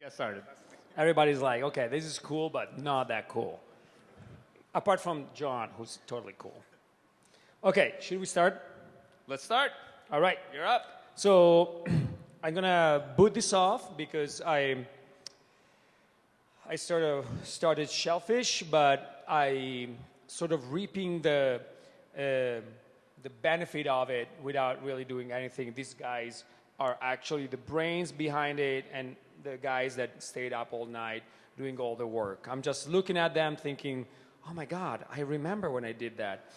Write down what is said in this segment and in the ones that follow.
Get started. Everybody's like, okay, this is cool, but not that cool. Apart from John, who's totally cool. Okay, should we start? Let's start. All right. You're up. So I'm gonna boot this off because I I sort of started Shellphish, but I sort of reaping the uh, the benefit of it without really doing anything. These guys are actually the brains behind it and the guys that stayed up all night doing all the work. I'm just looking at them thinking, oh my God, I remember when I did that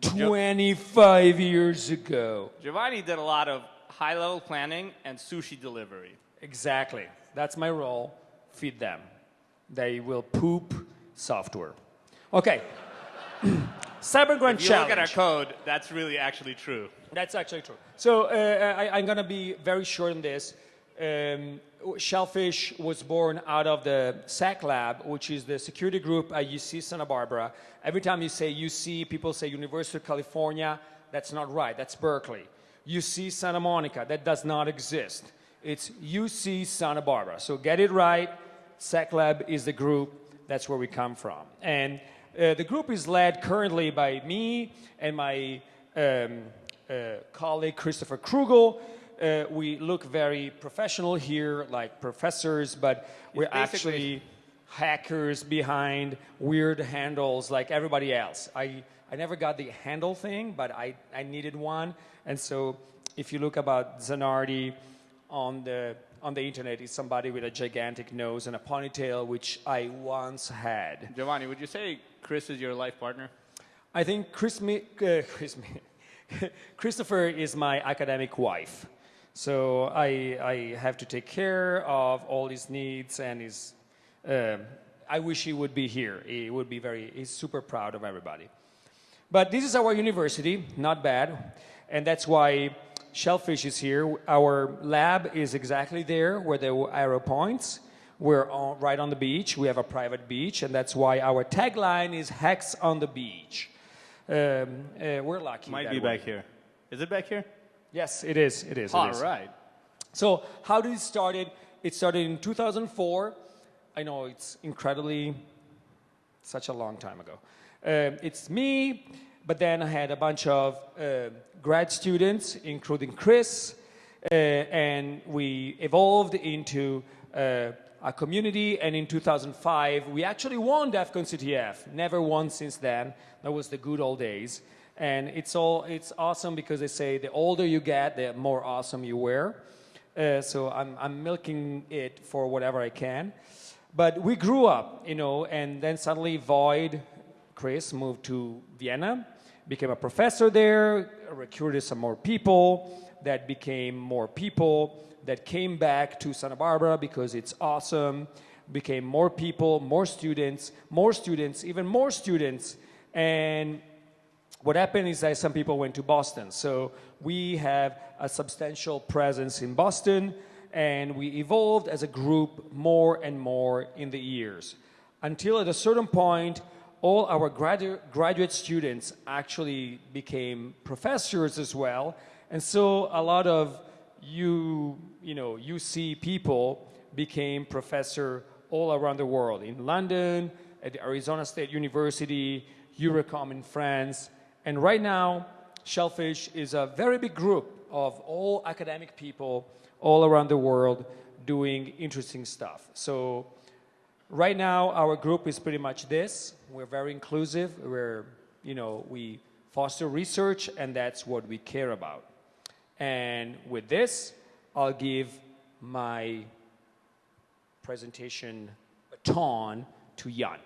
25 years ago. Giovanni did a lot of high level planning and sushi delivery. Exactly. That's my role. Feed them. They will poop software. Okay. Cyber Grand If you Challenge. look at our code, that's really actually true. That's actually true. So uh, I, I'm going to be very short on this. Um, Shellphish was born out of the Sec Lab, which is the security group at UC Santa Barbara. Every time you say UC, people say University of California. That's not right. That's Berkeley. UC Santa Monica. That does not exist. It's UC Santa Barbara. So get it right. Sec Lab is the group. That's where we come from. And uh, the group is led currently by me and my um, uh, colleague Christopher Kruegel. Uh, we look very professional here, like professors, but we're actually hackers behind weird handles like everybody else. I, I never got the handle thing, but I, I needed one. And so if you look about Zanardi on the, on the internet, it's somebody with a gigantic nose and a ponytail, which I once had. Giovanni, would you say Chris is your life partner? I think Chris, uh, Chris Mi- Christopher is my academic wife. So I, I have to take care of all his needs and his, um I wish he would be here. He would be very, he's super proud of everybody. But this is our university, not bad. And that's why Shellphish is here. Our lab is exactly there where the arrow points. We're on, right on the beach. We have a private beach, and that's why our tagline is Hex on the Beach. Um, uh, we're lucky. Might be way. back here. Is it back here? Yes, it is. It is. it All is. right. So how did it started? It started in 2004. I know it's incredibly such a long time ago. Um, it's me, but then I had a bunch of uh, grad students, including Chris, uh, and we evolved into uh, a community. And in 2005, we actually won DEFCON CTF. Never won since then. That was the good old days. And it's all it's awesome because they say the older you get, the more awesome you were. Uh, so I'm, I'm milking it for whatever I can. But we grew up, you know, and then suddenly Void, Chris, moved to Vienna, became a professor there, recruited some more people, that became more people, that came back to Santa Barbara because it's awesome, became more people, more students, more students, even more students. And what happened is that some people went to Boston. So we have a substantial presence in Boston, and we evolved as a group more and more in the years. Until at a certain point, all our gradu- graduate students actually became professors as well. And so a lot of you, you know, UC people became professor all around the world, in London, at Arizona State University, Eurecom in France, and right now, Shellphish is a very big group of all academic people all around the world doing interesting stuff. So right now, our group is pretty much this. We're very inclusive. We're, you know, we foster research, and that's what we care about. And with this, I'll give my presentation baton to Yan.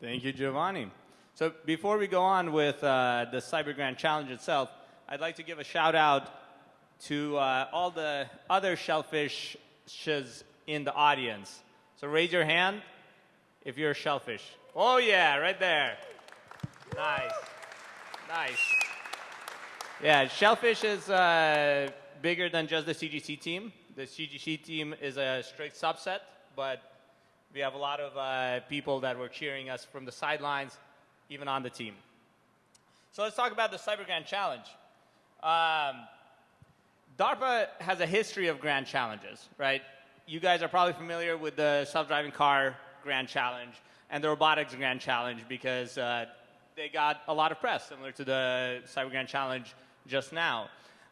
Thank you, Giovanni. So before we go on with uh, the Cyber Grand Challenge itself, I'd like to give a shout out to uh, all the other shellphishes in the audience. So raise your hand if you're a shellphish. Oh yeah, right there. Nice, nice. Yeah, shellphish is uh, bigger than just the CGC team. The CGC team is a strict subset, but we have a lot of uh, people that were cheering us from the sidelines, even on the team. So let's talk about the Cyber Grand Challenge. Um, DARPA has a history of grand challenges, right? you guys are probably familiar with the self-driving car Grand Challenge and the robotics Grand Challenge because uh, they got a lot of press, similar to the Cyber Grand Challenge just now.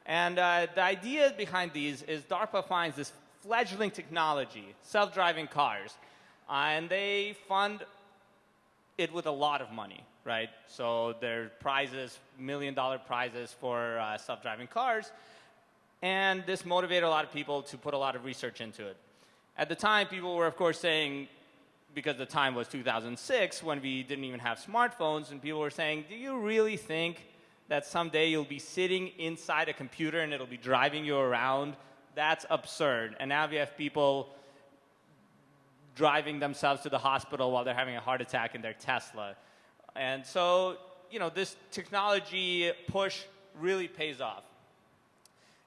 And uh, the idea behind these is DARPA finds this fledgling technology, self-driving cars, uh, and they fund it with a lot of money, right? So there are prizes, million dollar prizes for uh, self-driving cars, and this motivated a lot of people to put a lot of research into it. At the time, people were, of course, saying, because the time was 2006 when we didn't even have smartphones, and people were saying, do you really think that someday you'll be sitting inside a computer and it'll be driving you around? That's absurd. And now we have people driving themselves to the hospital while they're having a heart attack in their Tesla. And so, you know, this technology push really pays off.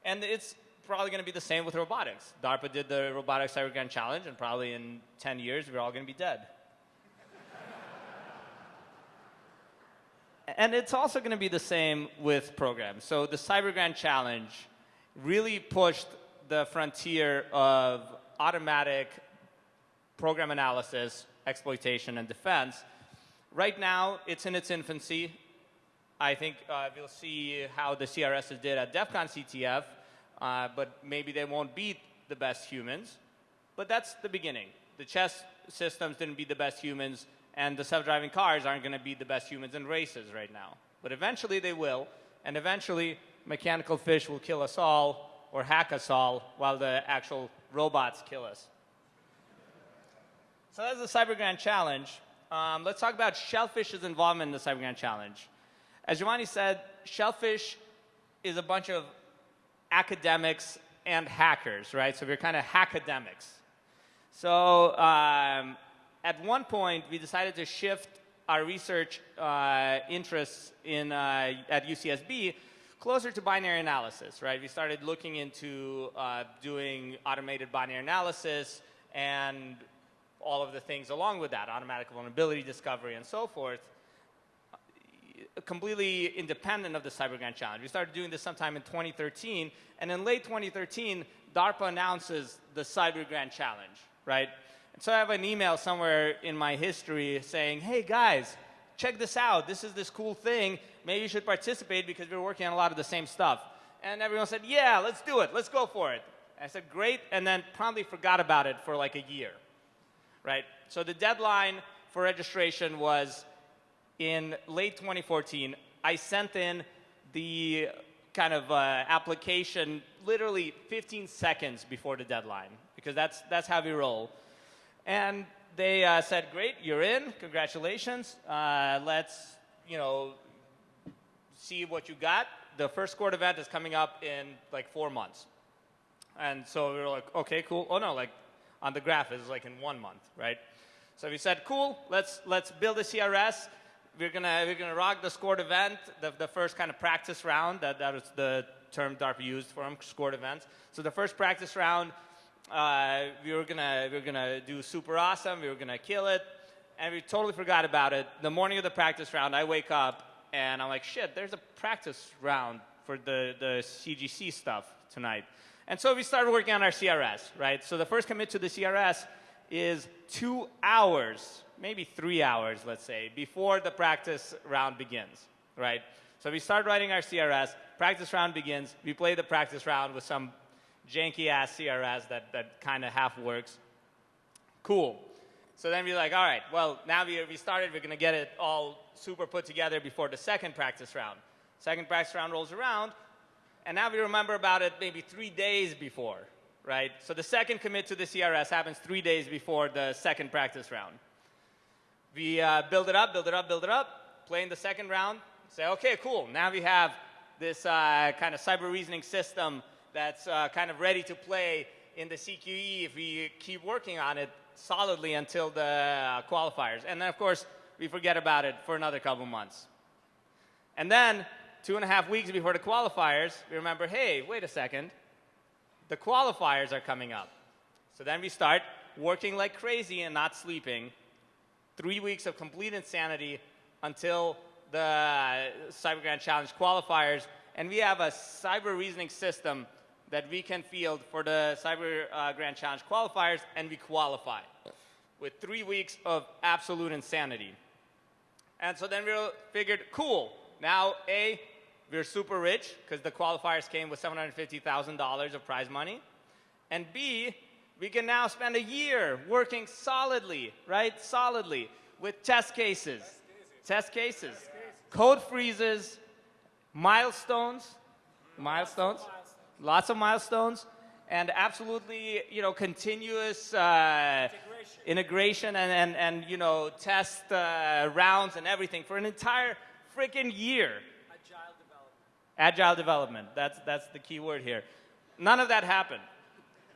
And it's probably going to be the same with robotics. DARPA did the Robotics Cyber Grand Challenge, and probably in 10 years, we're all going to be dead. and it's also going to be the same with programs. So the Cyber Grand Challenge really pushed the frontier of automatic program analysis, exploitation, and defense. Right now, it's in its infancy. I think uh, we'll see how the CRSs did at DEF CON CTF, uh, but maybe they won't beat the best humans. But that's the beginning. The chess systems didn't beat the best humans, and the self-driving cars aren't going to beat the best humans in races right now. But eventually they will, and eventually mechanical fish will kill us all or hack us all while the actual robots kill us. So that's the Cyber Grand Challenge. Um, let's talk about Shellphish's involvement in the Cyber Grand Challenge. As Giovanni said, Shellfish is a bunch of academics and hackers, right? So we're kind of hackademics. So um, at one point, we decided to shift our research uh, interests in, uh, at UCSB closer to binary analysis, right? We started looking into uh, doing automated binary analysis and all of the things along with that, automatic vulnerability discovery and so forth, completely independent of the Cyber Grand Challenge. We started doing this sometime in 2013, and in late 2013, DARPA announces the Cyber Grand Challenge, right? And so I have an email somewhere in my history saying, hey guys, check this out. This is this cool thing. Maybe you should participate because we're working on a lot of the same stuff. And everyone said, yeah, let's do it. Let's go for it. And I said, great, and then promptly forgot about it for like a year right? So the deadline for registration was in late 2014. I sent in the kind of uh, application literally 15 seconds before the deadline because that's, that's how we roll. And they uh, said, great, you're in, congratulations. Uh, let's, you know, see what you got. The first court event is coming up in like four months. And so we were like, okay, cool. Oh no, like on the graph is like in one month, right? So we said, cool, let's, let's build a CRS. We're gonna, we're gonna rock the scored event, the, the first kind of practice round. That, that was the term DARPA used for them, scored events. So the first practice round, uh, we, were gonna, we were gonna do super awesome. We were gonna kill it. And we totally forgot about it. The morning of the practice round, I wake up and I'm like, shit, there's a practice round for the, the CGC stuff tonight. And so we started working on our CRS, right? So the first commit to the CRS is two hours, maybe three hours, let's say, before the practice round begins, right? So we start writing our CRS, practice round begins, we play the practice round with some janky ass CRS that, that kind of half works. Cool. So then we're like, all right, well, now we, we started, we're going to get it all super put together before the second practice round. Second practice round rolls around, and now we remember about it maybe three days before, right? So the second commit to the CRS happens three days before the second practice round. We uh, build it up, build it up, build it up, play in the second round, say, okay, cool, now we have this uh, kind of cyber reasoning system that's uh, kind of ready to play in the CQE if we keep working on it solidly until the uh, qualifiers. And then, of course, we forget about it for another couple months. And then two and a half weeks before the qualifiers, we remember, hey, wait a second, the qualifiers are coming up. So then we start working like crazy and not sleeping. Three weeks of complete insanity until the Cyber Grand Challenge qualifiers. And we have a cyber reasoning system that we can field for the Cyber uh, Grand Challenge qualifiers, and we qualify with three weeks of absolute insanity. And so then we figured, cool, now A, we're super rich because the qualifiers came with $750,000 of prize money. And B, we can now spend a year working solidly, right? Solidly with test cases, test cases, code freezes, milestones, milestones, lots of milestones, and absolutely, you know, continuous uh, integration and, and, and, you know, test uh, rounds and everything for an entire freaking year. Agile development, that's, that's the key word here. None of that happened.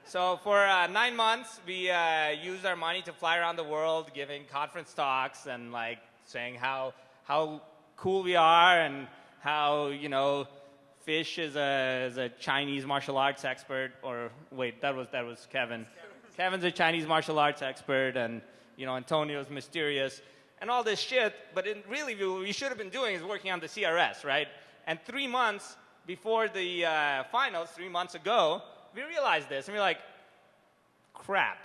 So for uh, nine months, we uh, used our money to fly around the world, giving conference talks and like saying how how cool we are and how you know Fish is a, is a Chinese martial arts expert. Or wait, that was that was Kevin. Kevin's a Chinese martial arts expert, and you know Antonio's mysterious, and all this shit. But in, really, what we should have been doing is working on the CRS, right? And three months before the uh, finals, three months ago, we realized this, and we're like, crap.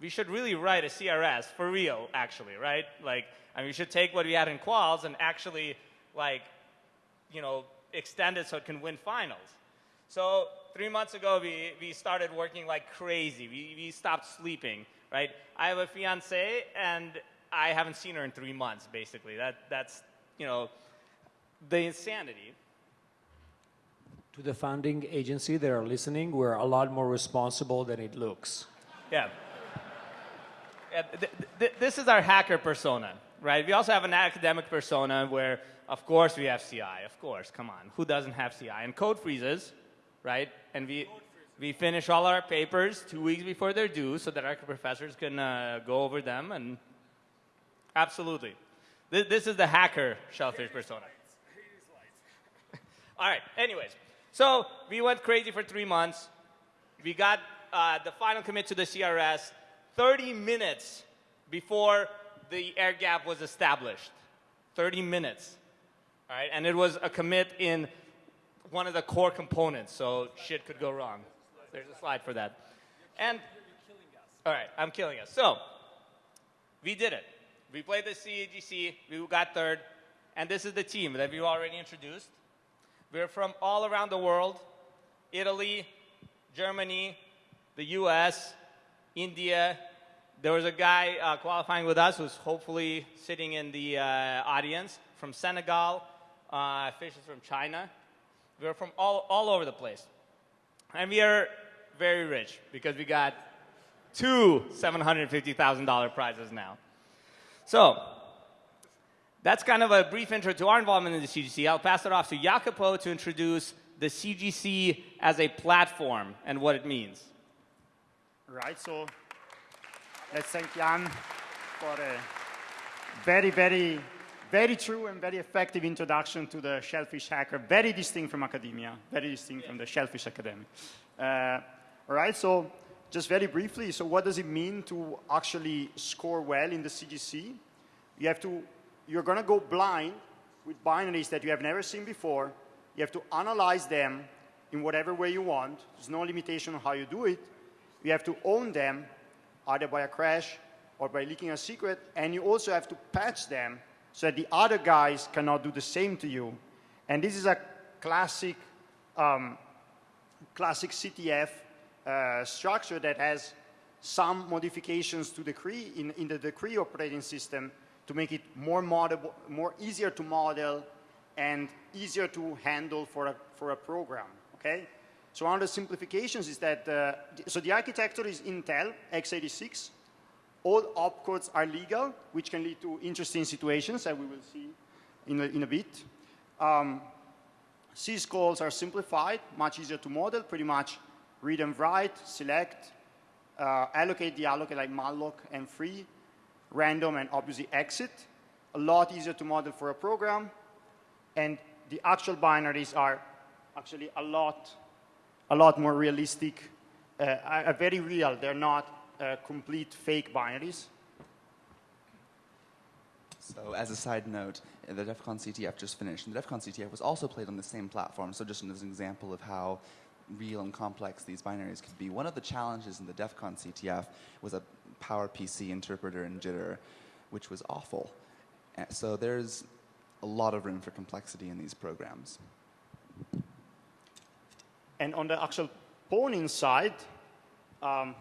We should really write a CRS for real, actually, right? Like, and we should take what we had in quals and actually, like, you know, extend it so it can win finals. So three months ago, we, we started working like crazy. We, we stopped sleeping, right? I have a fiance, and I haven't seen her in three months, basically. That, that's, you know, the insanity. To the founding agency that are listening, we're a lot more responsible than it looks. Yeah. yeah th- th- this is our hacker persona, right? We also have an academic persona where, of course, we have CI. Of course, come on. Who doesn't have CI? And code freezes, right? And we, we finish all our papers two weeks before they're due so that our professors can uh, go over them. And absolutely. Th- this is the hacker shellphish persona. All right, anyways. So we went crazy for three months. We got uh, the final commit to the CRS 30 minutes before the air gap was established. 30 minutes. All right, and it was a commit in one of the core components, so shit could go wrong. There's a slide for that. And all right, I'm killing us. So we did it. We played the CAGC. We got third, and this is the team that we already introduced. We're from all around the world Italy, Germany, the US, India. There was a guy uh, qualifying with us who's hopefully sitting in the uh, audience from Senegal, uh, Fish is from China. We're from all, all over the place. And we are very rich because we got two $750,000 prizes now. So, that's kind of a brief intro to our involvement in the CGC. I'll pass it off to Jacopo to introduce the CGC as a platform and what it means. Right, so let's thank Yan for a very, very, very true and very effective introduction to the Shellphish Hacker, very distinct from academia, very distinct from the Shellphish Academy. Uh, all right, so just very briefly, so what does it mean to actually score well in the CGC? You have to you're going to go blind with binaries that you have never seen before. You have to analyze them in whatever way you want. There's no limitation on how you do it. You have to own them, either by a crash or by leaking a secret, and you also have to patch them so that the other guys cannot do the same to you. And this is a classic, um, classic CTF uh, structure that has some modifications to decree in, in the decree operating system to make it more, model, more easier to model and easier to handle for a, for a program, okay? So one of the simplifications is that, uh, so the architecture is Intel x86. All opcodes are legal, which can lead to interesting situations that we will see in a, in a bit. Um, syscalls are simplified, much easier to model, pretty much read and write, select, uh, allocate, deallocate like malloc and free, random and obviously exit. A lot easier to model for a program. And the actual binaries are actually a lot, a lot more realistic, uh, are very real. They're not uh, complete fake binaries. So as a side note, the DEF CON CTF just finished. And the DEF CON CTF was also played on the same platform. So just as an example of how real and complex these binaries could be. One of the challenges in the DEF CON CTF was a PowerPC interpreter in jitter, which was awful. Uh, So there's a lot of room for complexity in these programs. And on the actual pwning side, um,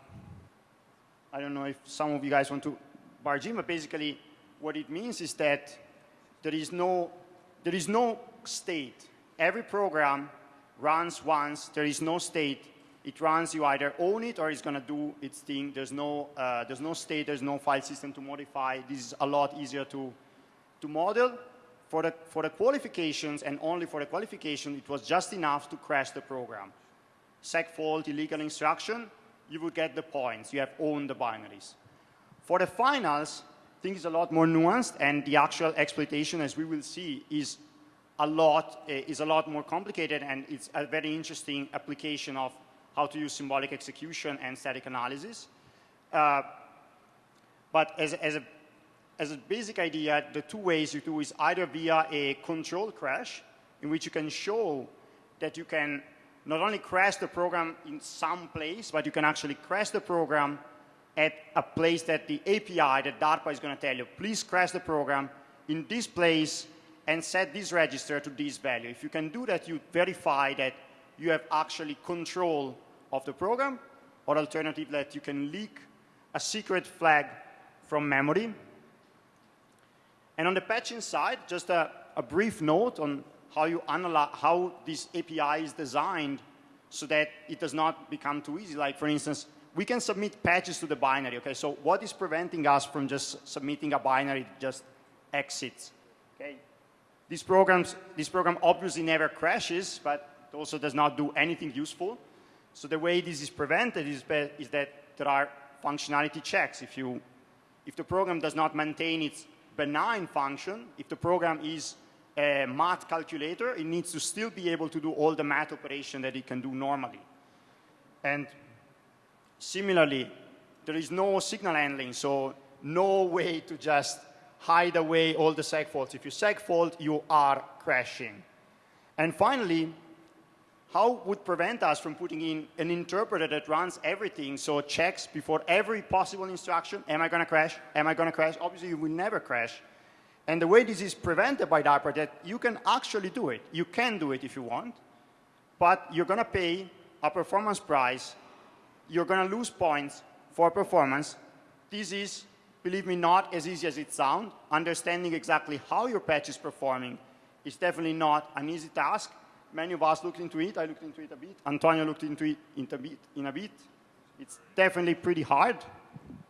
I don't know if some of you guys want to barge in, but basically what it means is that there is no, there is no state. Every program runs once. There is no state. It runs, you either own it or it's going to do its thing. There's no, uh, there's no state, there's no file system to modify. This is a lot easier to, to model. For the, for the qualifications and only for the qualification, it was just enough to crash the program. Seg fault, illegal instruction, you would get the points. You have owned the binaries. For the finals, things are a lot more nuanced, and the actual exploitation, as we will see, is a lot, uh, is a lot more complicated, and it's a very interesting application of how to use symbolic execution and static analysis. Uh, but as, as, a, as a basic idea, the two ways you do is either via a control crash, in which you can show that you can not only crash the program in some place, but you can actually crash the program at a place that the API, that DARPA is going to tell you, please crash the program in this place and set this register to this value. If you can do that, you verify that you have actually control of the program, or alternative that you can leak a secret flag from memory. And on the patching side, just a, a brief note on how, you analyze, how this API is designed so that it does not become too easy. Like, for instance, we can submit patches to the binary. Okay, so what is preventing us from just submitting a binary that just exits? Okay, this, programs, this program obviously never crashes, but it also does not do anything useful. So the way this is prevented is, is that there are functionality checks. If, you, if the program does not maintain its benign function, if the program is a math calculator, it needs to still be able to do all the math operation that it can do normally. And similarly, there is no signal handling, so no way to just hide away all the seg faults. If you seg fault, you are crashing. And finally, how would prevent us from putting in an interpreter that runs everything, so checks before every possible instruction, am I going to crash? Am I going to crash? Obviously, you will never crash. And the way this is prevented by DARPA, that you can actually do it. You can do it if you want, but you're going to pay a performance price. You're going to lose points for performance. This is, believe me, not as easy as it sounds. Understanding exactly how your patch is performing is definitely not an easy task. Many of us looked into it. I looked into it a bit. Antonio looked into it in a bit. In a bit. It's definitely pretty hard.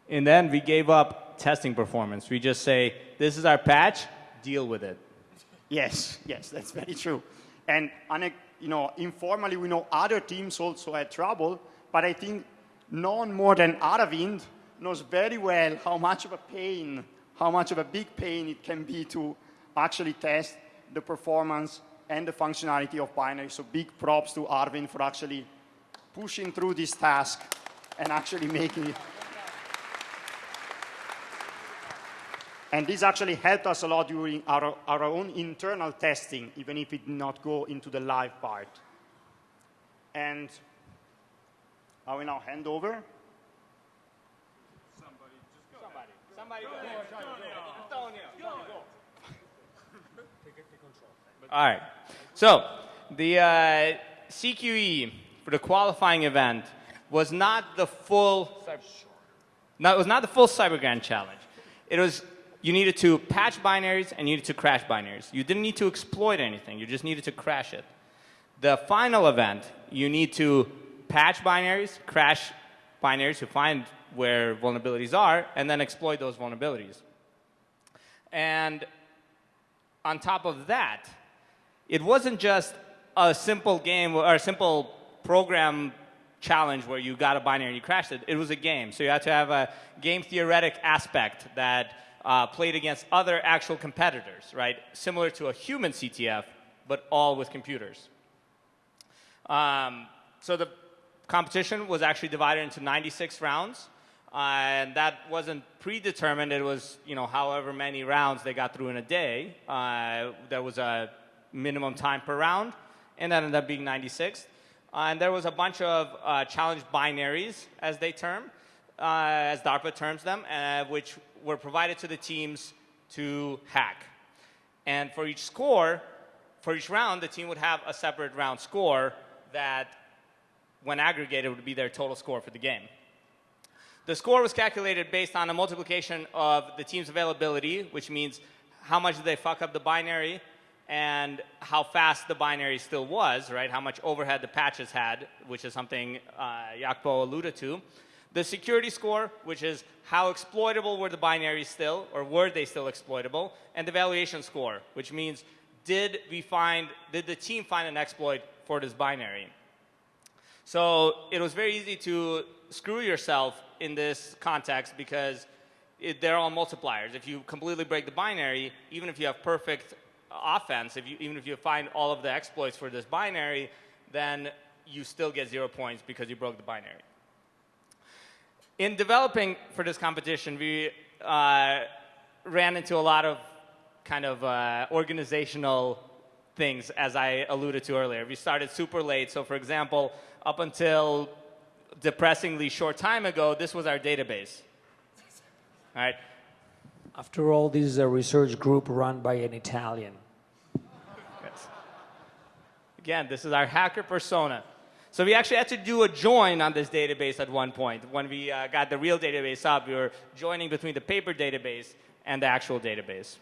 And then we gave up testing performance. We just say, this is our patch, deal with it. Yes, yes, that's very true. And, you know, informally, we know other teams also had trouble, but I think none more than Aravind knows very well how much of a pain, how much of a big pain it can be to actually test the performance and the functionality of binary. So big props to Aravind for actually pushing through this task and actually making it And this actually helped us a lot during our, our own internal testing, even if it did not go into the live part. And I will now hand over. Somebody, just go. Somebody. Somebody go. Antonio. Antonio. Go. All right. So the uh, CQE for the qualifying event was not the full. No, it was not the full CyberGrand challenge. It was you needed to patch binaries and you needed to crash binaries. You didn't need to exploit anything. You just needed to crash it. The final event, you need to patch binaries, crash binaries to find where vulnerabilities are, and then exploit those vulnerabilities. And on top of that, it wasn't just a simple game or a simple program challenge where you got a binary and you crashed it. It was a game. So you had to have a game theoretic aspect that uh, played against other actual competitors, right? Similar to a human CTF, but all with computers. Um, so the competition was actually divided into 96 rounds. Uh, and that wasn't predetermined. It was, you know, however many rounds they got through in a day. Uh, there was a minimum time per round, and that ended up being 96. Uh, and there was a bunch of uh, challenge binaries, as they term, uh, as DARPA terms them, uh, which were provided to the teams to hack. And for each score, for each round, the team would have a separate round score that, when aggregated, would be their total score for the game. The score was calculated based on a multiplication of the team's availability, which means how much did they fuck up the binary and how fast the binary still was, right? How much overhead the patches had, which is something uh, alluded to. The security score, which is how exploitable were the binaries still, or were they still exploitable, and the valuation score, which means did we find, did the team find an exploit for this binary? So it was very easy to screw yourself in this context because it, they're all multipliers. If you completely break the binary, even if you have perfect offense, if you, even if you find all of the exploits for this binary, then you still get zero points because you broke the binary. In developing for this competition, we uh, ran into a lot of kind of uh, organizational things, as I alluded to earlier. We started super late. So, for example, up until depressingly short time ago, this was our database. All right. After all, this is a research group run by an Italian. Yes. Again, this is our hacker persona. So we actually had to do a join on this database at one point. When we uh, got the real database up, we were joining between the paper database and the actual database.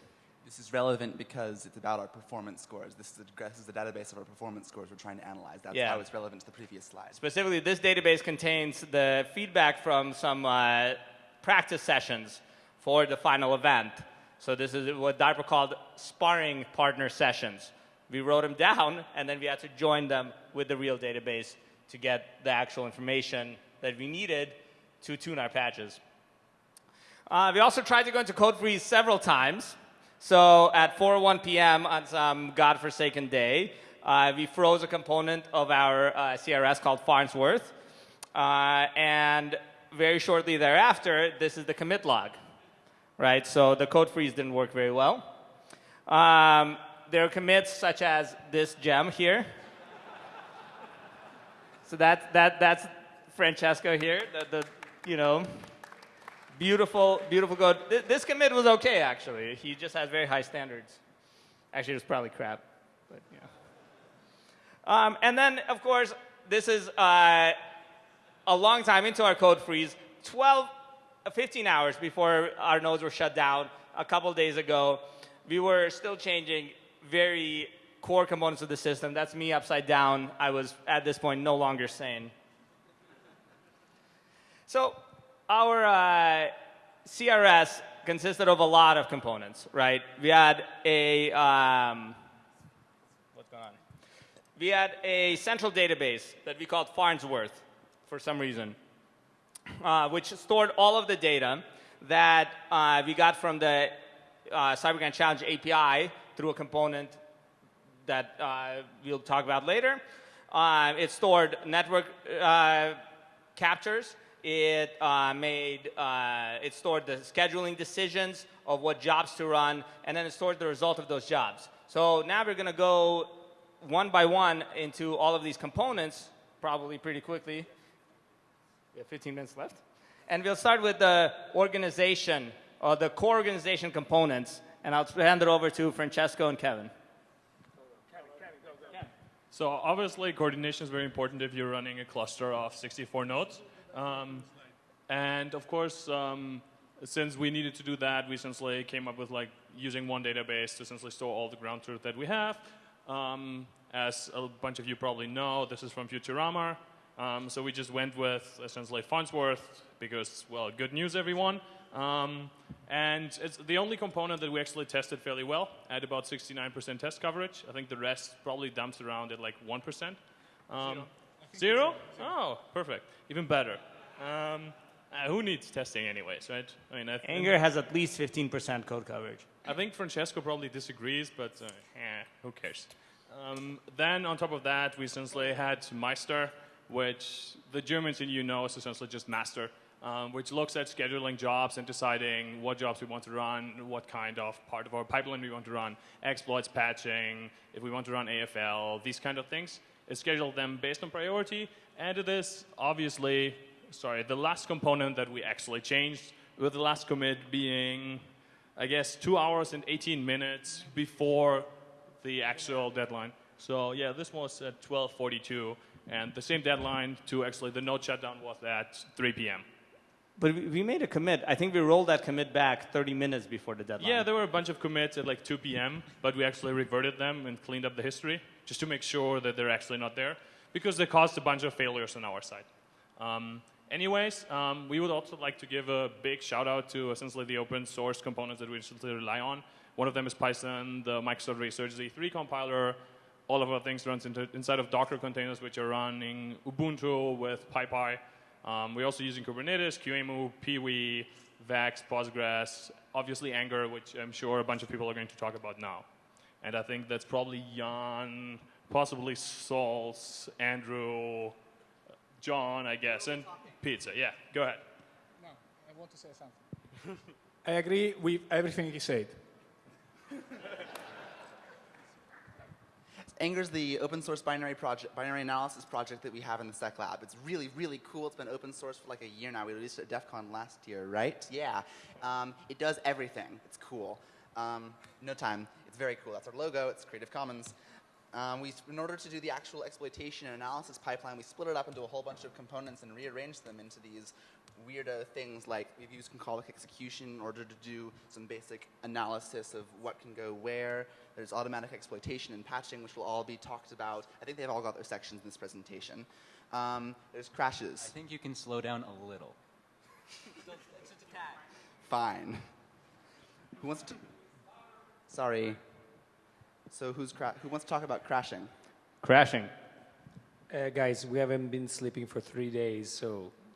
This is relevant because it's about our performance scores. This is, a, this is the database of our performance scores we're trying to analyze. That's Yeah. how it's relevant to the previous slide. Specifically, this database contains the feedback from some uh, practice sessions for the final event. So this is what DARPA called sparring partner sessions. We wrote them down, and then we had to join them with the real database to get the actual information that we needed to tune our patches. Uh, we also tried to go into code freeze several times. So at 4:01 p.m. on some godforsaken day, uh, we froze a component of our uh, CRS called Farnsworth, uh, and very shortly thereafter, this is the commit log, right? So the code freeze didn't work very well. Um, there are commits such as this gem here. So that, that, that's Francesco here, the, the you know, beautiful, beautiful code. Th- This commit was okay, actually. He just has very high standards. Actually, it was probably crap, but yeah. Um, and then, of course, this is uh, a long time into our code freeze, 12, uh, 15 hours before our nodes were shut down a couple days ago. We were still changing very core components of the system. That's me upside down. I was, at this point, no longer sane. So our uh, CRS consisted of a lot of components, right? We had a um, what's going on? We had a central database that we called Farnsworth for some reason, uh, which stored all of the data that uh, we got from the uh, CyberGrand Challenge API through a component that uh, we'll talk about later. Uh, it stored network uh, captures. It made it stored the scheduling decisions of what jobs to run, and then it stored the result of those jobs. So now we're going to go one by one into all of these components, probably pretty quickly. We have 15 minutes left, and we'll start with the organization or the core organization components, and I'll hand it over to Francesco and Kevin. So obviously, coordination is very important if you're running a cluster of 64 nodes. Um, and of course, um, since we needed to do that, we essentially came up with like using one database to essentially store all the ground truth that we have. Um, as a bunch of you probably know, this is from Futurama. Um, so we just went with essentially Farnsworth because, well, good news, everyone. Um, and it's the only component that we actually tested fairly well at about 69% test coverage. I think the rest probably dumps around at like 1%. Um, Zero? Oh, perfect. Even better. Um, uh, who needs testing anyways, right? I mean, I, angr has at least 15% code coverage. I think Francesco probably disagrees, but uh, eh, who cares? Um, then on top of that, we essentially had Meister, which the Germans in you know is essentially just master, um, which looks at scheduling jobs and deciding what jobs we want to run, what kind of part of our pipeline we want to run, exploits patching, if we want to run AFL, these kind of things. It scheduled them based on priority, and it is obviously, sorry, the last component that we actually changed, with the last commit being, I guess, two hours and 18 minutes before the actual deadline. So yeah, this was at 12:42, and the same deadline to actually the node shutdown was at 3 p.m. But we- made a commit. I think we rolled that commit back 30 minutes before the deadline. Yeah, there were a bunch of commits at like 2 p.m., but we actually reverted them and cleaned up the history just to make sure that they're actually not there because they caused a bunch of failures on our side. Um, anyways, um, we would also like to give a big shout out to essentially the open source components that we essentially rely on. One of them is Python, the Microsoft Research Z3 compiler. All of our things runs into, inside of Docker containers, which are running Ubuntu with PyPy. Um, we're also using Kubernetes, QEMU, Peewee, Vax, Postgres, obviously angr, which I'm sure a bunch of people are going to talk about now. And I think that's probably Yan, possibly Salls, Andrew, John, I guess, and Pizza. Yeah, go ahead. No, I want to say something. I agree with everything he said. angr's the open source binary project, binary analysis project that we have in the Sec Lab. It's really, really cool. It's been open source for like a year now. We released it at DEF CON last year, right? Yeah. Um, it does everything. It's cool. Um, no time. It's very cool. That's our logo. It's Creative Commons. Um, we, in order to do the actual exploitation and analysis pipeline, we split it up into a whole bunch of components and rearranged them into these weirdo things like we've used concolic execution in order to do some basic analysis of what can go where. There's automatic exploitation and patching, which will all be talked about. I think they've all got their sections in this presentation. Um, there's crashes. I think you can slow down a little. Fine. Who wants to? Sorry. So who's cra- who wants to talk about crashing? Crashing. Uh, guys, we haven't been sleeping for three days, so I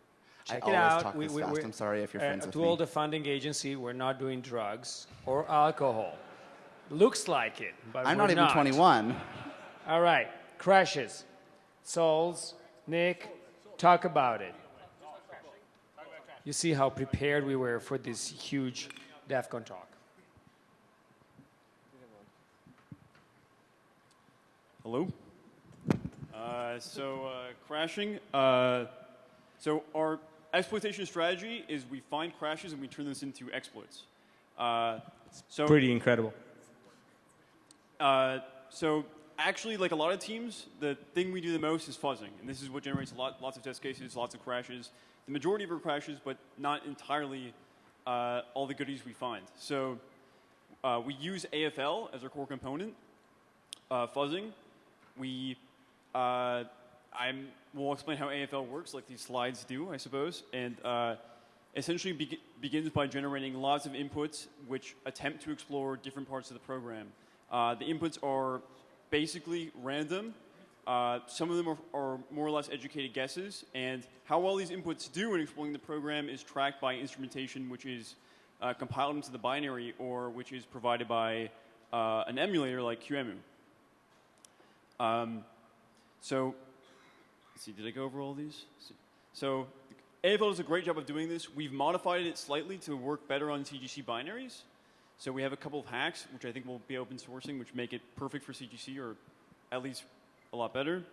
check it out. We- we- we're- I'm sorry if you're uh, friends with to me. all the funding agency, we're not doing drugs or alcohol. Looks like it, but I'm we're not even 21. All right, crashes. Salls, Nick, talk about it. You see how prepared we were for this huge DEF CON talk. Hello. Uh, so uh, crashing. Uh, so our exploitation strategy is we find crashes and we turn this into exploits. Uh, so Pretty incredible. uh, so actually, like a lot of teams, the thing we do the most is fuzzing, and this is what generates a lot, lots of test cases, lots of crashes. The majority of our crashes, but not entirely uh, all the goodies we find. So uh, we use AFL as our core component. Uh, fuzzing, we uh, I'm will explain how AFL works, like these slides do, I suppose, and uh, essentially beg- begins by generating lots of inputs which attempt to explore different parts of the program. Uh, the inputs are basically random. Uh, some of them are, are more or less educated guesses, and how well these inputs do in exploring the program is tracked by instrumentation, which is uh, compiled into the binary or which is provided by uh, an emulator like QEMU. Um, so, see, did I go over all these? So, AFL does a great job of doing this. We've modified it slightly to work better on CGC binaries. So we have a couple of hacks, which I think will be open sourcing, which make it perfect for CGC, or at least a lot better.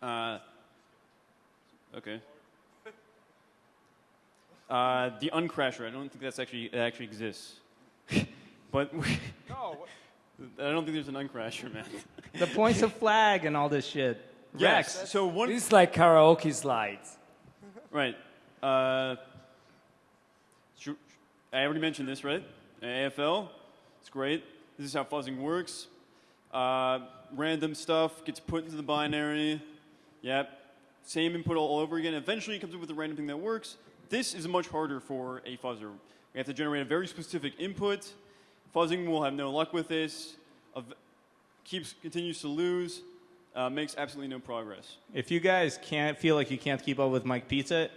Uh, okay. Uh, the uncrasher. I don't think that's actually it actually exists. but we, I don't think there's an uncrasher, man. The points of flag and all this shit. Yes. Rex. So one. This is like karaoke slides. Right. Uh, I already mentioned this, right? AFL. It's great. This is how fuzzing works. Uh, random stuff gets put into the binary. Yep. Same input all over again. Eventually, it comes up with a random thing that works. This is much harder for a fuzzer. We have to generate a very specific input. Fuzzing will have no luck with this. Ev- keeps continues to lose. Uh, makes absolutely no progress. If you guys can't feel like you can't keep up with Mike Pizza,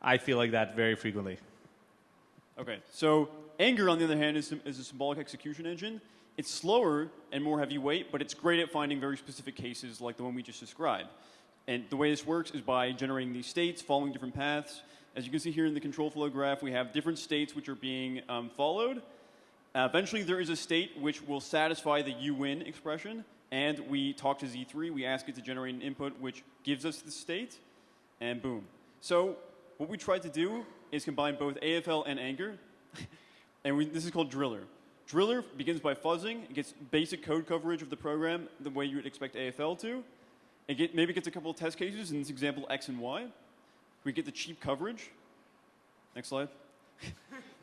I feel like that very frequently. Okay, so angr, on the other hand, is, is a symbolic execution engine. It's slower and more heavyweight, but it's great at finding very specific cases like the one we just described. And the way this works is by generating these states, following different paths. As you can see here in the control flow graph, we have different states which are being um, followed. Uh, eventually, there is a state which will satisfy the you win expression, and we talk to Z3. We ask it to generate an input which gives us the state, and boom. So what we tried to do is combine both AFL and angr, and we, this is called Driller. Driller begins by fuzzing. It gets basic code coverage of the program the way you would expect AFL to. It get, maybe gets a couple of test cases, in this example, X and Y. We get the cheap coverage. Next slide.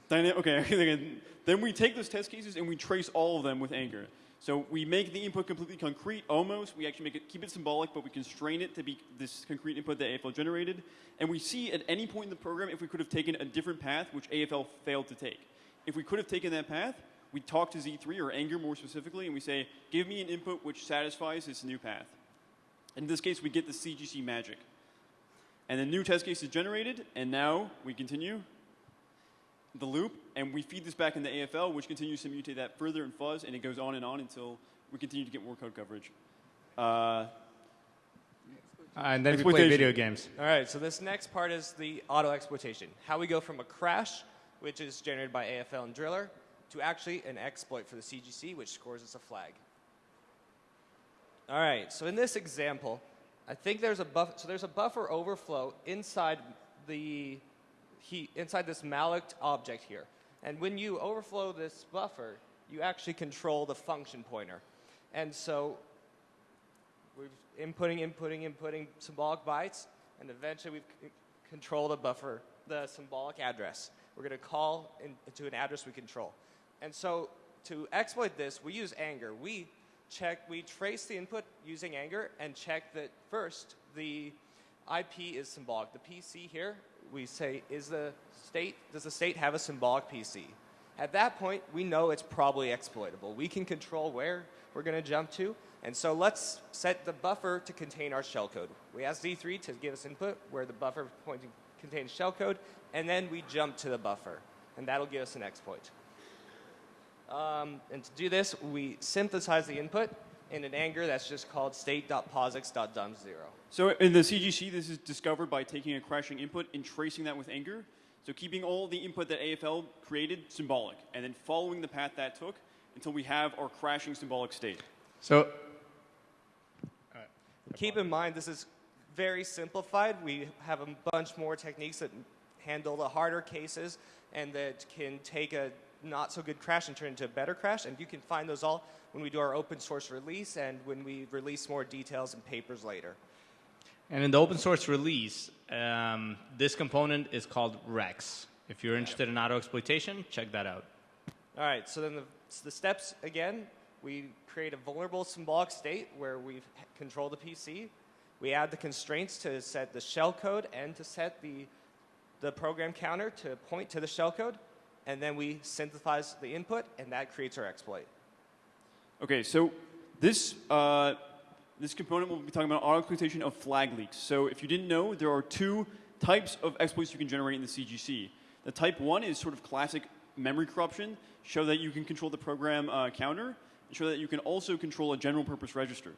Okay, then we take those test cases and we trace all of them with angr. So we make the input completely concrete, almost. We actually make it, keep it symbolic, but we constrain it to be this concrete input that AFL generated. And we see at any point in the program if we could have taken a different path, which AFL failed to take. If we could have taken that path, we talk to Z3 or angr more specifically, and we say, give me an input which satisfies this new path. In this case, we get the CGC magic. And the new test case is generated, and now we continue the loop, and we feed this back into AFL, which continues to mutate that further in fuzz, and it goes on and on until we continue to get more code coverage. Uh, and then we play video games. All right, so this next part is the auto exploitation. How we go from a crash, which is generated by AFL and Driller, to actually an exploit for the CGC, which scores us a flag. All right, so in this example, I think there's a buff. So there's a buffer overflow inside the he, inside this malloc object here, and when you overflow this buffer, you actually control the function pointer, and so we're inputting, inputting, inputting symbolic bytes, and eventually we c- control the buffer, the symbolic address. We're going to call in, to an address we control. And so to exploit this, we use angr. We check, we trace the input using angr and check that first the IP is symbolic. The PC here, we say, is the state, does the state have a symbolic PC? At that point, we know it's probably exploitable. We can control where we're going to jump to. And so let's set the buffer to contain our shellcode. We ask Z3 to give us input where the buffer pointing contains shellcode, and then we jump to the buffer. And that'll give us an exploit. Um, and to do this, we synthesize the input in an angr that's just called state.posix.dump0. So in the CGC, this is discovered by taking a crashing input and tracing that with angr. So keeping all the input that AFL created symbolic, and then following the path that took until we have our crashing symbolic state. So Keep in mind, this is very simplified. We have a bunch more techniques that handle the harder cases and that can take a not so good crash and turn into a better crash. And you can find those all when we do our open source release and when we release more details and papers later. And in the open source release, um, this component is called Rex. If you're interested in auto exploitation, check that out. All right, so then the, so the steps again, we create a vulnerable symbolic state where we control the PC. We add the constraints to set the shellcode and to set the, the program counter to point to the shellcode. And then we synthesize the input, and that creates our exploit. Okay, so this, uh, this component will be talking about auto exploitation of flag leaks. So if you didn't know, there are two types of exploits you can generate in the CGC. The type one is sort of classic memory corruption, show that you can control the program uh, counter, and show that you can also control a general purpose register.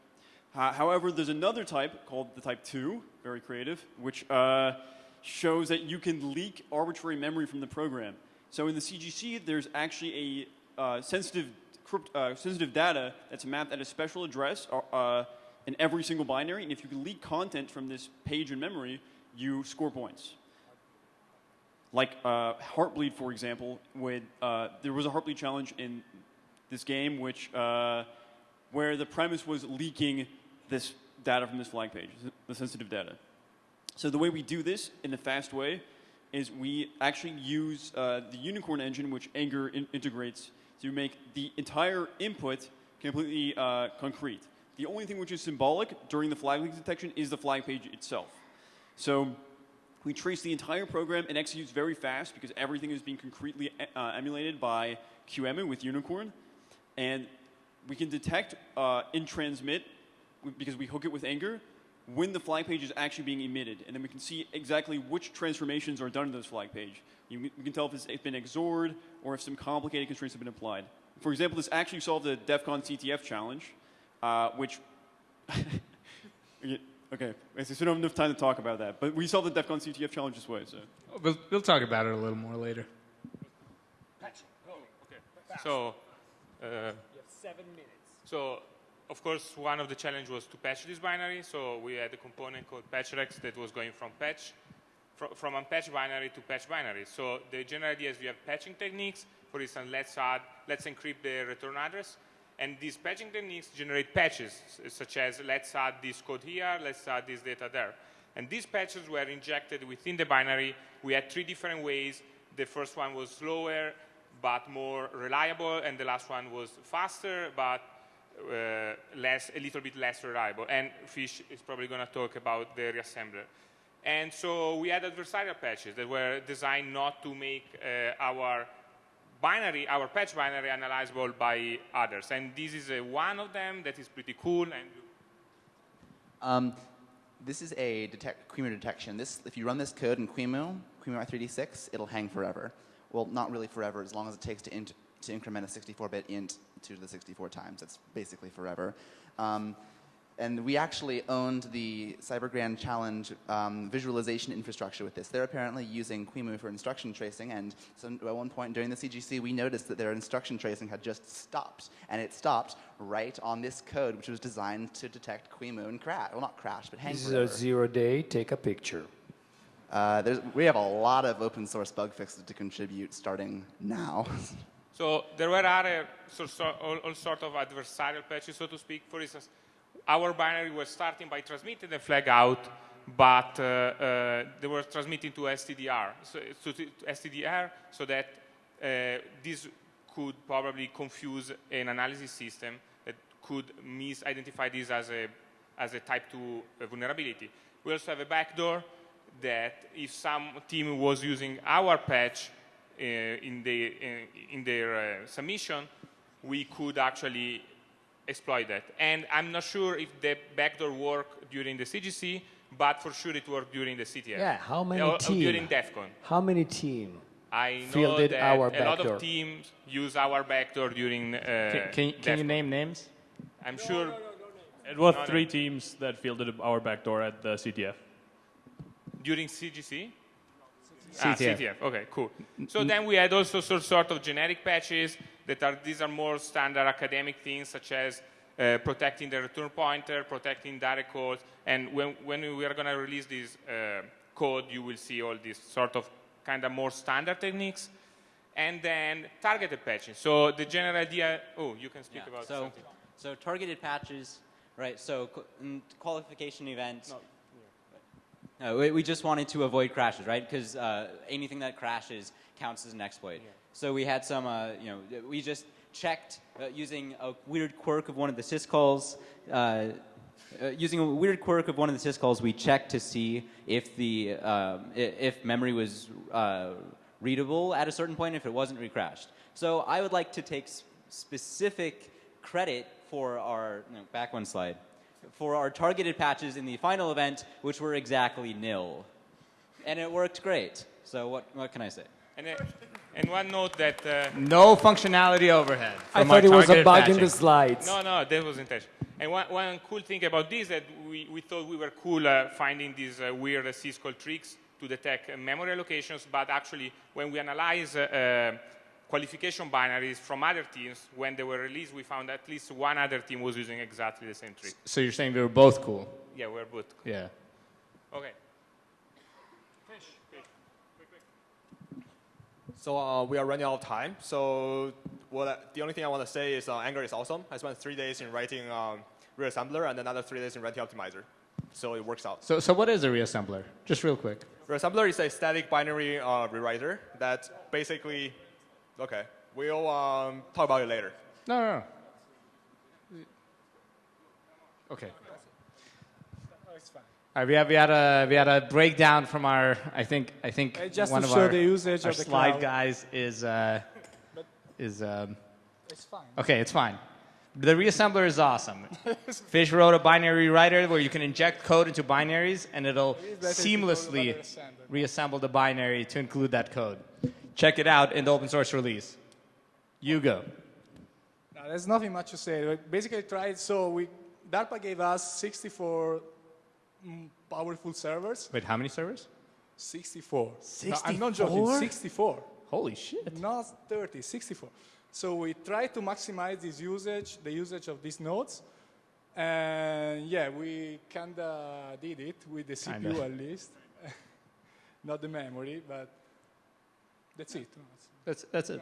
Uh, however, there's another type called the type 2, very creative, which uh, shows that you can leak arbitrary memory from the program. So in the CGC, there's actually a uh, sensitive, uh, sensitive data that's mapped at a special address uh, in every single binary, and if you can leak content from this page in memory, you score points. Like uh, Heartbleed, for example, with, uh, there was a Heartbleed challenge in this game which, uh, where the premise was leaking this data from this flag page, the sensitive data. So the way we do this in a fast way is we actually use uh, the Unicorn engine, which angr in integrates to make the entire input completely uh, concrete. The only thing which is symbolic during the flag leak detection is the flag page itself. So we trace the entire program and executes very fast because everything is being concretely uh, emulated by QEMU with Unicorn. And we can detect uh, in transmit, because we hook it with angr, when the flag page is actually being emitted. And then we can see exactly which transformations are done to this flag page. You, we can tell if it's been XORed or if some complicated constraints have been applied. For example, this actually solved the DEF CON CTF challenge, uh, which Okay, I so we don't have enough time to talk about that. But we solved the DEF CON CTF challenge this way, so. We'll, we'll talk about it a little more later. Oh, okay. So, uh, seven minutes. so of course, one of the challenge was to patch this binary. So we had a component called patchrex that was going from patch, fr- from unpatched binary to patch binary. So the general idea is we have patching techniques. For instance, let's add, let's encrypt the return address. And these patching techniques generate patches, such as let's add this code here, let's add this data there. And these patches were injected within the binary. We had three different ways. The first one was slower, but more reliable, and the last one was faster, but uh, less, a little bit less reliable. And Fish is probably going to talk about the reassembler. And so we had adversarial patches that were designed not to make uh, our binary, our patch binary, analyzable by others. And this is uh, one of them that is pretty cool. And Um, this is a detect, QEMU detection. This, if you run this code in QEMU, QEMU i386, it'll hang forever. Well, not really forever, as long as it takes to, int, to increment a 64-bit int to the 64 times. It's basically forever. Um, and we actually owned the Cyber Grand Challenge um, visualization infrastructure with this. They're apparently using QEMU for instruction tracing, and so at one point during the CGC, we noticed that their instruction tracing had just stopped, and it stopped right on this code, which was designed to detect QEMU and crash. Well, not crash, but hang This is a zero day. Take a picture. Uh, there's, we have a lot of open source bug fixes to contribute starting now. So there were other so, so, all, all sort of adversarial patches, so to speak. For instance, our binary was starting by transmitting the flag out, but uh, uh, they were transmitting to STDR, so, so to STDR, so that uh, this could probably confuse an analysis system that could misidentify this as a as a type 2 vulnerability. We also have a backdoor that if some team was using our patch uh, in, the, uh, in their uh, submission, we could actually exploit that. And I'm not sure if the backdoor worked during the CGC, but for sure it worked during the CTF. Yeah, how many Or- or team? During DEF CON. How many team? I know fielded that our a lot backdoor? of teams use our backdoor during uh, Can, can, can you name names? I'm sure It was No, no. three teams that fielded our backdoor at the CTF. during CGC? Ah, CTF. CTF. Okay, cool. So then we had also some sort of generic patches that are these are more standard academic things such as uh, protecting the return pointer, protecting direct calls, and when, when we are going to release this uh, code, you will see all these sort of kind of more standard techniques, and then targeted patching. So the general idea. Oh, you can speak Yeah, about so, something. so targeted patches, right? So qualification events. No, we, we just wanted to avoid crashes, right? Because uh, anything that crashes counts as an exploit. So we had some, uh, you know, we just checked uh, using a weird quirk of one of the syscalls. Uh, uh, using a weird quirk of one of the syscalls, we checked to see if the um, if memory was uh, readable at a certain point. If it wasn't, we crashed. So I would like to take specific credit for our no, back one slide for our targeted patches in the final event, which were exactly nil, and it worked great. So what what can I say? And, uh, and one note that uh, No functionality overhead. I thought our it was a targeted bug in the slides. No, no, that was intentional. And one, one cool thing about this that we, we thought we were cool uh, finding these uh, weird uh, syscall tricks to detect uh, memory allocations, but actually when we analyze uh, uh, qualification binaries from other teams, when they were released, we found at least one other team was using exactly the same trick. So you're saying we were both cool? Yeah, we're both. Yeah. Okay. So uh, we are running out of time. So what I, the only thing I want to say is uh, angr is awesome. I spent three days in writing um, reassembler and another three days in writing optimizer. So it works out. So, so what is a reassembler? Just real quick. Reassembler is a static binary uh, rewriter that basically, okay, we'll um, talk about it later. No, no, no. Okay. Oh, it's fine. All right, we had, we had a we had a breakdown from our I think I think Uh, just one to of show our, the usage our of the slide cloud. guys is uh, is um, It's fine. okay. It's fine. The reassembler is awesome. Fish wrote a binary writer where you can inject code into binaries and it'll better if you go to seamlessly reassemble the binary to include that code. Check it out in the open source release. You go. No, there's nothing much to say. We basically tried, so we, DARPA gave us 64 mm, powerful servers. Wait, how many servers? 64. No, I'm not joking, 64? 64. Holy shit. Not 30, 64. So we try to maximize this usage, the usage of these nodes. And yeah, we kinda did it with the CPU Kinda. at least, not the memory, but that's it. That's, that's it.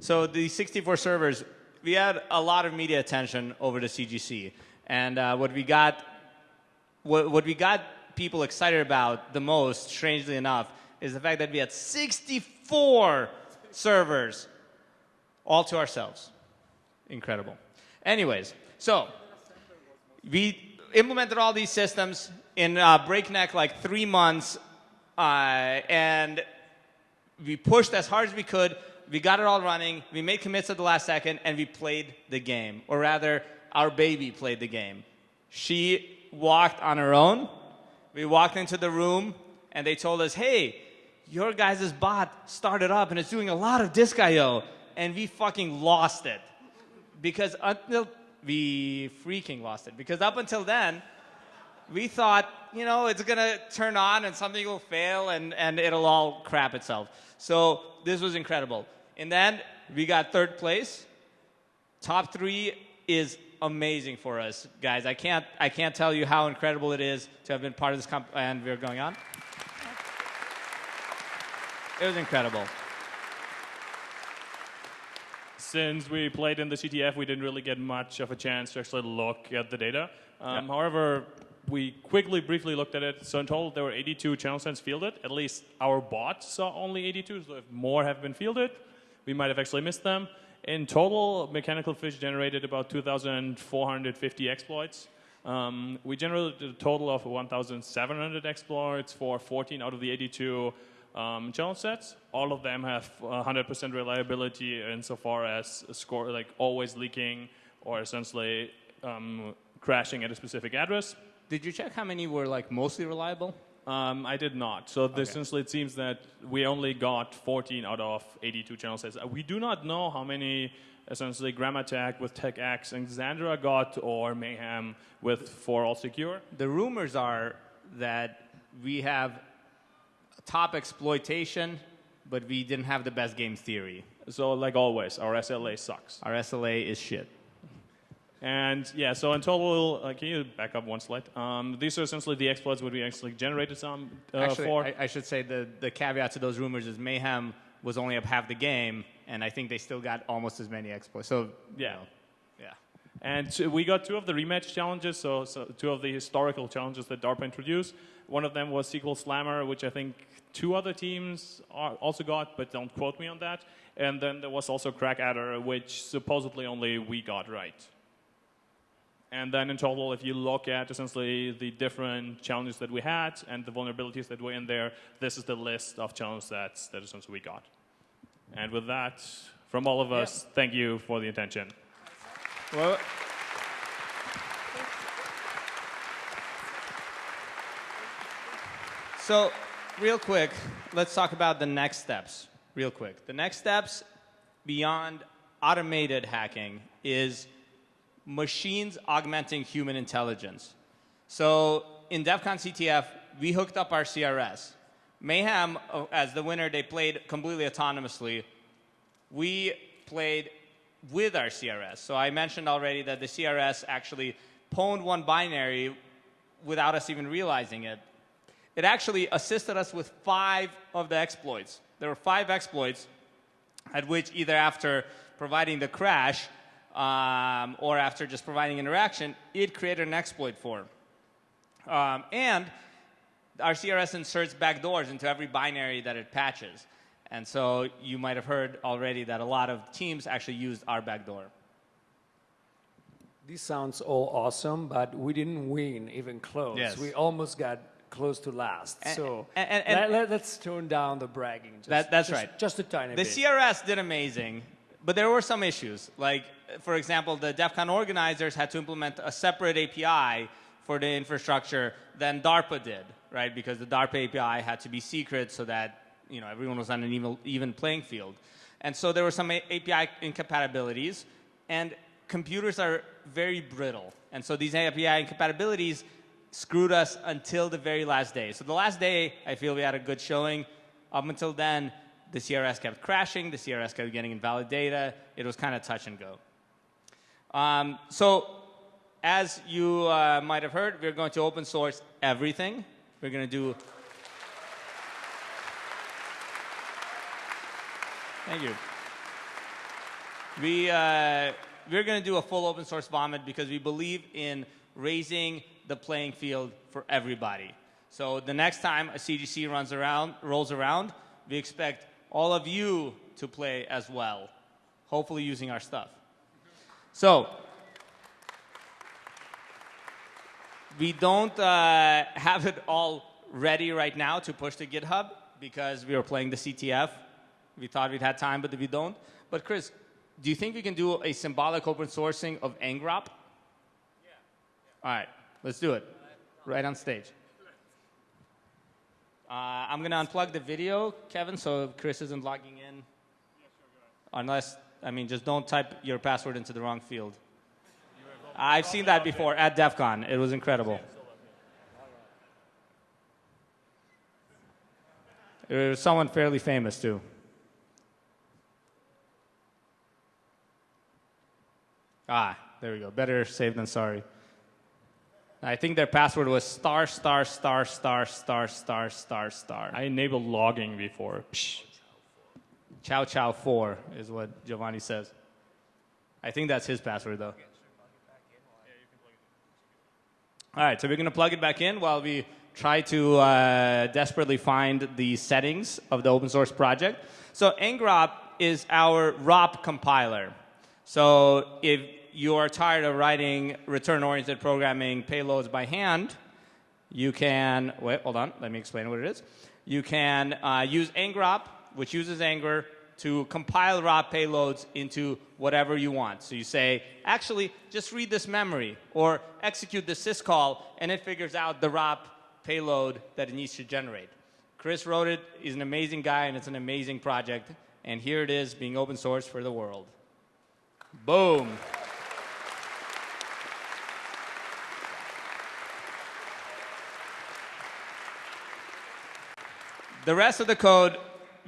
So the 64 servers, we had a lot of media attention over the CGC, and uh, what we got, what, what we got people excited about the most, strangely enough, is the fact that we had 64 servers all to ourselves. Incredible. Anyways, so we implemented all these systems in uh, breakneck like three months, uh, and we pushed as hard as we could. We got it all running. We made commits at the last second, and we played the game. Or rather, our baby played the game. She walked on her own. We walked into the room, and they told us, hey, your guys' bot started up, and it's doing a lot of disk I.O., and we fucking lost it. Because until we freaking lost it. Because up until then, we thought, you know, it's going to turn on and something will fail and, and it'll all crap itself. So this was incredible. And then we got third place. Top three is amazing for us, guys. I can't, I can't tell you how incredible it is to have been part of this comp- and we're going on. It was incredible. Since we played in the CTF, we didn't really get much of a chance to actually look at the data. Um, Yeah. However, we quickly, briefly looked at it. So in total, there were 82 channel sends fielded. At least our bot saw only 82. So if more have been fielded, we might have actually missed them. In total, Mechanical Phish generated about 2,450 exploits. Um, we generated a total of 1,700 exploits for 14 out of the 82 um, channel sets. All of them have 100% reliability insofar as score, like always leaking or essentially um, crashing at a specific address. Did you check how many were like mostly reliable? Um, I did not. So this, essentially, it seems that we only got 14 out of 82 channel sets. Uh, We do not know how many essentially GrammaTech with TechX and Xandra got or Mayhem with ForAllSecure. The rumors are that we have top exploitation, but we didn't have the best game theory. So like always, our SLA sucks. Our SLA is shit. And yeah, so in total, uh, can you back up one slide? Um, these are essentially the exploits that we actually generated some uh, Actually, for. I, I should say the, the caveat to those rumors is Mayhem was only up half the game, and I think they still got almost as many exploits. So, Yeah. know, yeah. And we got two of the rematch challenges, so, so two of the historical challenges that DARPA introduced. One of them was SQL Slammer, which I think two other teams are, also got, but don't quote me on that. And then there was also Crackaddr, which supposedly only we got right. And then in total, if you look at essentially the different challenges that we had and the vulnerabilities that were in there, this is the list of challenges sets that essentially we got. And with that, from all of us, thank you for the attention. Well, so, real quick, let's talk about the next steps. Real quick. The next steps beyond automated hacking is machines augmenting human intelligence. So, in DEF CON CTF, we hooked up our CRS. Mayhem, uh, as the winner, they played completely autonomously. We played with our CRS. So I mentioned already that the CRS actually pwned one binary without us even realizing it. It actually assisted us with five of the exploits. There were five exploits at which either after providing the crash um, or after just providing interaction, it created an exploit for. Um, and our CRS inserts backdoors into every binary that it patches. And so you might have heard already that a lot of teams actually used our backdoor. This sounds all awesome, but we didn't win even close. Yes. We almost got close to last. And- so and- and- let, us tone down the bragging. Just, That, that's just- right. Just a tiny the bit. The CRS did amazing, but there were some issues. Like, for example, the DEF CON organizers had to implement a separate API for the infrastructure than DARPA did, right? Because the DARPA API had to be secret so that you know everyone was on an even, even playing field. And so there were some API incompatibilities, and computers are very brittle. And so these API incompatibilities screwed us until the very last day. So the last day, I feel we had a good showing. Up until then, the CRS kept crashing, the CRS kept getting invalid data. It was kind of touch and go. Um, so as you uh, might have heard, we're going to open source everything. We're going to do. Thank you. We, uh, we're going to do a full open source vomit because we believe in raising the playing field for everybody. So the next time a CGC runs around, rolls around, we expect all of you to play as well, hopefully using our stuff. So we don't uh, have it all ready right now to push to GitHub because we were playing the CTF. We thought we'd had time, but we don't. But Chris, do you think we can do a symbolic open sourcing of angrop? Yeah. yeah. All right, let's do it. Right on stage. Uh, I'm going to unplug the video, Kevin, so Chris isn't logging in. Unless, I mean, just don't type your password into the wrong field. I've seen that before at DEF CON. It was incredible. It was someone fairly famous, too. Ah, there we go. Better safe than sorry. I think their password was star, star, star, star, star, star, star, star. I enabled logging before. Psh. Chow chow four is what Giovanni says. I think that's his password though. All right, so we're going to plug it back in while we try to uh, desperately find the settings of the open source project. So angrop is our ROP compiler. So if you are tired of writing return-oriented programming payloads by hand, you can, wait, hold on, let me explain what it is. You can uh, use angrop, which uses angr, to compile ROP payloads into whatever you want. So you say, actually, just read this memory, or execute the syscall, and it figures out the ROP payload that it needs to generate. Chris wrote it, he's an amazing guy, and it's an amazing project. And here it is, being open source for the world. Boom. The rest of the code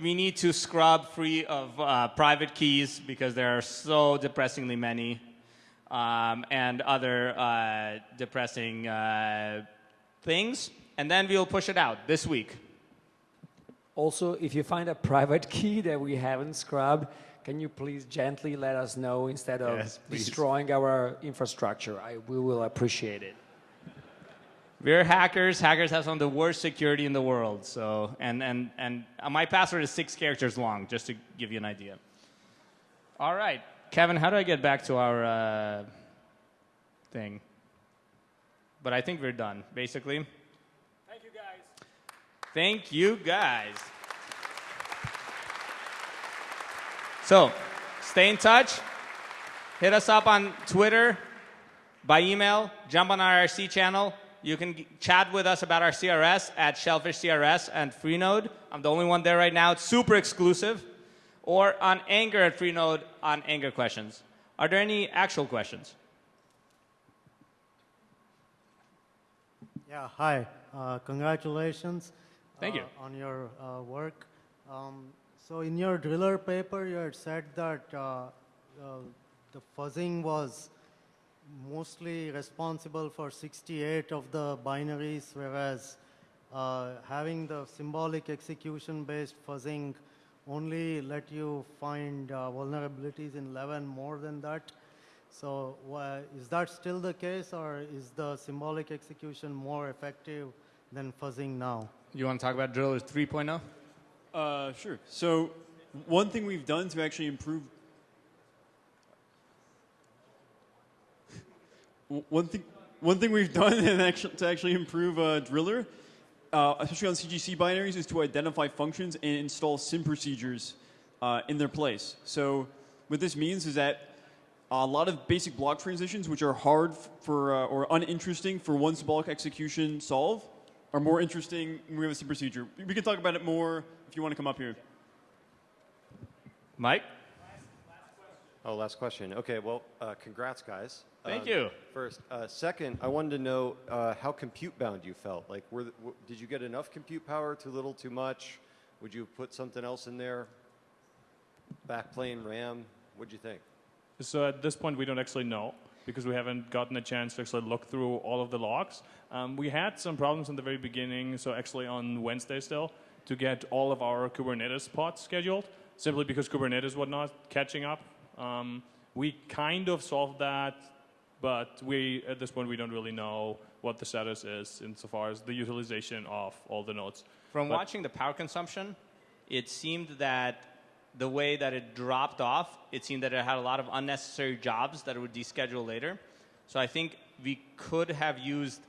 we need to scrub free of uh, private keys because there are so depressingly many um, and other uh, depressing uh, things. And then we'll push it out this week. Also, if you find a private key that we haven't scrubbed, can you please gently let us know instead of Yes, destroying our infrastructure? I, we will appreciate it. We're hackers. Hackers have some of the worst security in the world. So, and, and, and my password is six characters long, just to give you an idea. All right. Kevin, how do I get back to our uh, thing? But I think we're done, basically. Thank you, guys. Thank you, guys. So, stay in touch. Hit us up on Twitter, by email, jump on our IRC channel. You can chat with us about our CRS at Shellphish CRS and Freenode. I'm the only one there right now. It's super exclusive. Or on angr at Freenode on angr questions. Are there any actual questions? Yeah, hi. Uh, congratulations. Thank you. uh, on your uh, work. Um, so in your driller paper, you had said that uh, uh, the fuzzing was mostly responsible for 68 of the binaries, whereas uh, having the symbolic execution-based fuzzing only let you find uh, vulnerabilities in 11 more than that. So wha- is that still the case, or is the symbolic execution more effective than fuzzing now? You want to talk about Drillers 3.0? Uh, sure. So, one thing we've done to actually improve. One thing, one thing we've done and actually, to actually improve uh, Driller, uh, especially on CGC binaries, is to identify functions and install sim procedures uh, in their place. So, what this means is that a lot of basic block transitions, which are hard for uh, or uninteresting for one symbolic execution solve, are more interesting when we have a sim procedure. We can talk about it more if you want to come up here. Mike? Oh, last question. Okay, well, uh, congrats, guys. Thank Um, you. First, uh, second, I wanted to know uh, how compute bound you felt. Like, were the, w- did you get enough compute power? Too little? Too much? Would you put something else in there? Backplane RAM? What'd you think? So at this point, we don't actually know because we haven't gotten a chance to actually look through all of the logs. Um, we had some problems in the very beginning, so actually on Wednesday still, to get all of our Kubernetes pods scheduled, simply because Kubernetes was not catching up. Um, we kind of solved that, but we at this point we don't really know what the status is insofar as the utilization of all the nodes. From But- watching the power consumption, it seemed that the way that it dropped off, it seemed that it had a lot of unnecessary jobs that it would deschedule later. So I think we could have used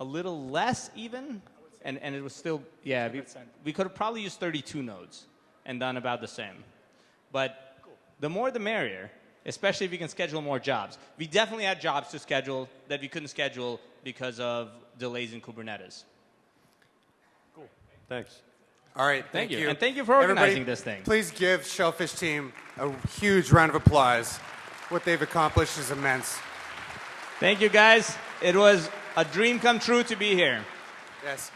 a little less even, and, and it was still, yeah, we, we could have probably used 32 nodes and done about the same. But the more the merrier, especially if you can schedule more jobs. We definitely had jobs to schedule that we couldn't schedule because of delays in Kubernetes. Cool. Thanks. All right, Thank thank, you. you. And thank you for organizing Everybody, this thing. Please give Shellphish Team a huge round of applause. What they've accomplished is immense. Thank you, guys. It was a dream come true to be here. Yes.